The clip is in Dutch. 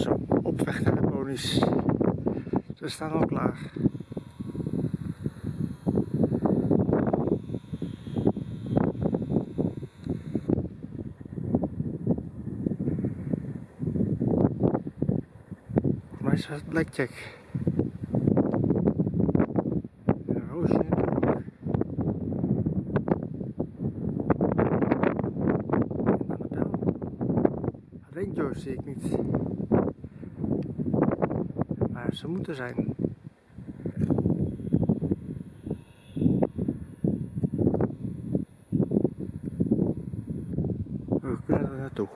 Zo, op weg naar de ponies. Ze staan al klaar. Mij is het blackjack. En Roosje natuurlijk ook. En Annabel. Alleen Joyce zie ik niet ze moeten zijn. We kunnen er naartoe.